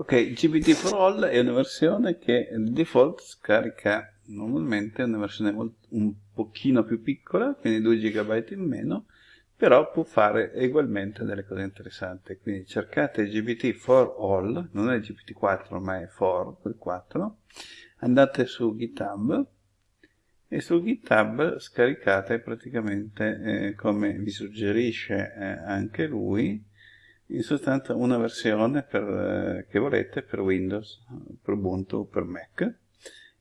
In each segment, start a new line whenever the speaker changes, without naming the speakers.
Ok, GPT for All è una versione che il default scarica normalmente una versione un pochino più piccola, quindi 2 GB in meno, però può fare ugualmente delle cose interessanti. Quindi cercate GPT for All, non è GPT-4 ma è for, quel 4, andate su GitHub e su GitHub scaricate praticamente eh, come vi suggerisce eh, anche lui in sostanza una versione per, eh, che volete per Windows, per Ubuntu, per Mac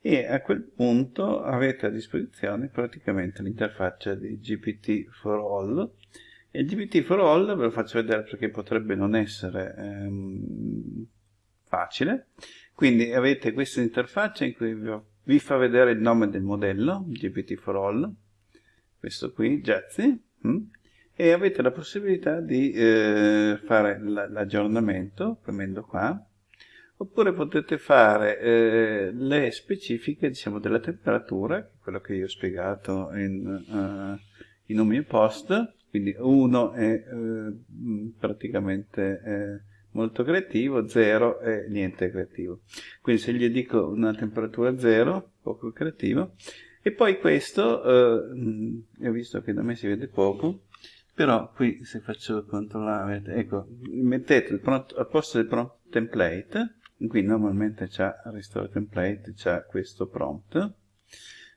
e a quel punto avete a disposizione praticamente l'interfaccia di GPT for All. E il GPT for All ve lo faccio vedere perché potrebbe non essere ehm, facile. Quindi avete questa interfaccia in cui vi, fa vedere il nome del modello GPT for All. Questo qui, Jazzy hm? E avete la possibilità di eh, fare l'aggiornamento premendo qua oppure potete fare eh, le specifiche diciamo, della temperatura quello che io ho spiegato in, uh, in un mio post. Quindi uno è uh, praticamente eh, molto creativo 0 è niente creativo. Quindi se gli dico una temperatura 0 poco creativo. E poi questo uh, ho visto che da me si vede poco però qui se faccio controllare ecco mettete prompt, al posto del prompt template qui normalmente c'è restore template c'è questo prompt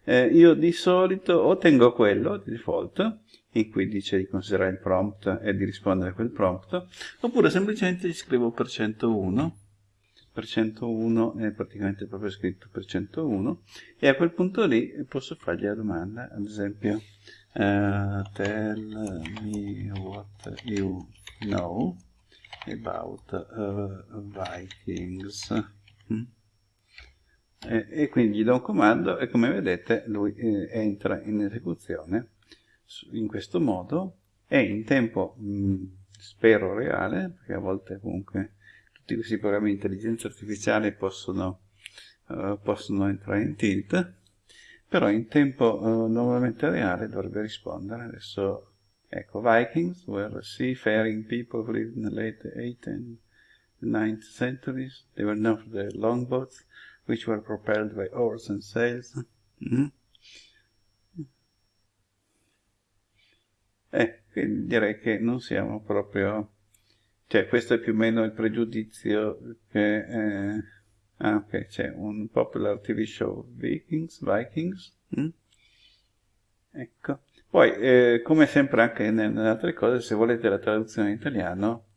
eh, io di solito o tengo quello di default in cui dice di considerare il prompt e di rispondere a quel prompt oppure semplicemente gli scrivo per 101 per 101 è praticamente proprio scritto per 101 e a quel punto lì posso fargli la domanda ad esempio uh, tell me what you know about uh, Vikings mm? e, e, quindi gli do un comando e come vedete lui eh, entra in esecuzione in questo modo e in tempo mh, mm, spero reale perché a volte comunque tutti questi programmi di intelligenza artificiale possono, uh, possono entrare in tilt però in tempo uh, normalmente reale dovrebbe rispondere. Adesso, ecco, Vikings were seafaring people who lived in the late 8th and 9th centuries. They were known for their longboats, which were propelled by oars and sails. Mm -hmm. Eh, quindi direi che non siamo proprio... Cioè, questo è più o meno il pregiudizio che... Eh, Ah, ok, c'è un popular TV show Vikings, Vikings. Mm? Ecco. Poi, eh, come sempre anche nelle altre cose, se volete la traduzione in italiano,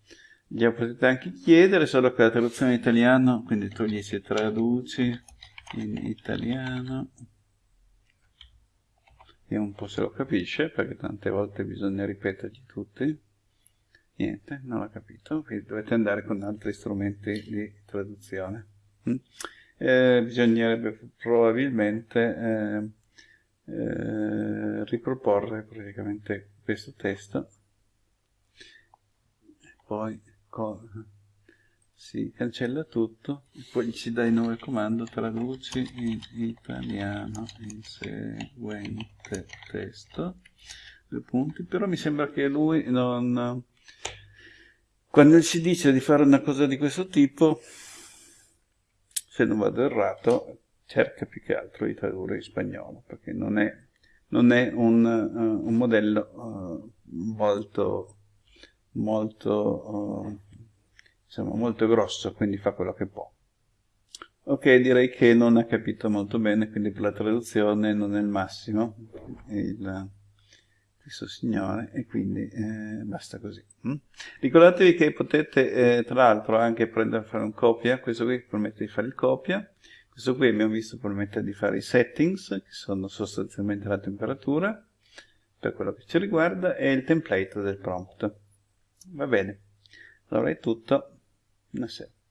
gliela potete anche chiedere, solo che la traduzione in italiano, quindi tu gli si traduci in italiano, e un po' se lo capisce, perché tante volte bisogna ripetergli tutti. Niente, non l'ha capito, quindi dovete andare con altri strumenti di traduzione. Mm. Eh, bisognerebbe probabilmente eh, eh, riproporre praticamente questo testo poi si cancella tutto e poi ci dai il nuovo comando traduci in italiano il seguente testo due punti però mi sembra che lui non quando si dice di fare una cosa di questo tipo se non vado errato, cerca più che altro di tradurre in spagnolo, perché non è, non è un, uh, un, modello uh, molto, molto, uh, diciamo, molto grosso, quindi fa quello che può. Ok, direi che non ha capito molto bene, quindi per la traduzione non è il massimo il, questo signore, e quindi eh, basta così. Mm? Ricordatevi che potete eh, tra l'altro anche prendere a fare un copia, questo qui permette di fare il copia, questo qui abbiamo visto permette di fare i settings, che sono sostanzialmente la temperatura, per quello che ci riguarda, e il template del prompt. Va bene, allora è tutto, buonasera.